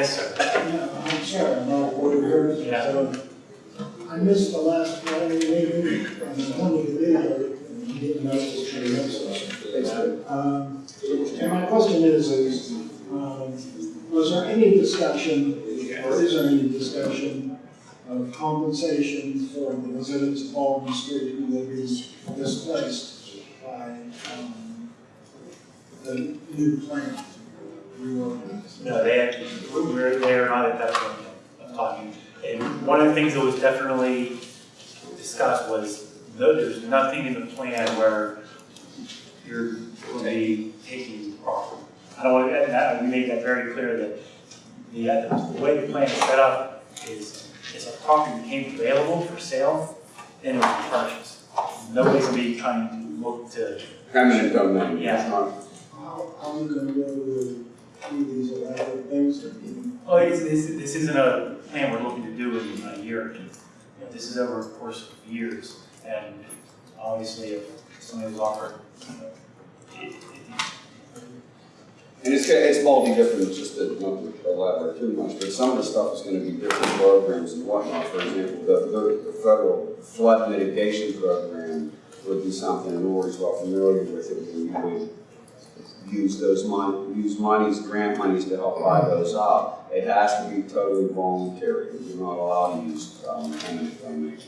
Yes, sir. Yeah, I'm sorry, I'm not a Yeah. so I missed the last planning meeting, and I wanted to be there, and didn't know what you missed. Um, and my question is, is, um, was there any discussion, or is there any discussion of compensation for the residents of Baldwin Street who will be displaced by, um, the new plant reorganization? No, they actually, we're, they're not at that point of talking. And one of the things that was definitely discussed was, no, there's nothing in the plan where you're going to be taking property. I don't want to, that, we made that very clear that the, uh, the way the plan is set up is, if a property became available for sale, then it would be purchased. Nobody's going to be trying to look to, Eminent domain, Yeah. it's not, How, how are you gonna go with oh, this, this isn't a plan we're looking to do in a year. You know, this is over a course of years, and obviously if somebody was offered, you know, and it's, it's multi different, just to not to elaborate too much, but some of the stuff is gonna be different programs and whatnot. For example, the, the, the federal flood mitigation program would be something, Lori's well familiar with it, use those mon, use monies, grant monies to help buy those up. It has to be totally voluntary, you're not allowed to use, um, eminent domain.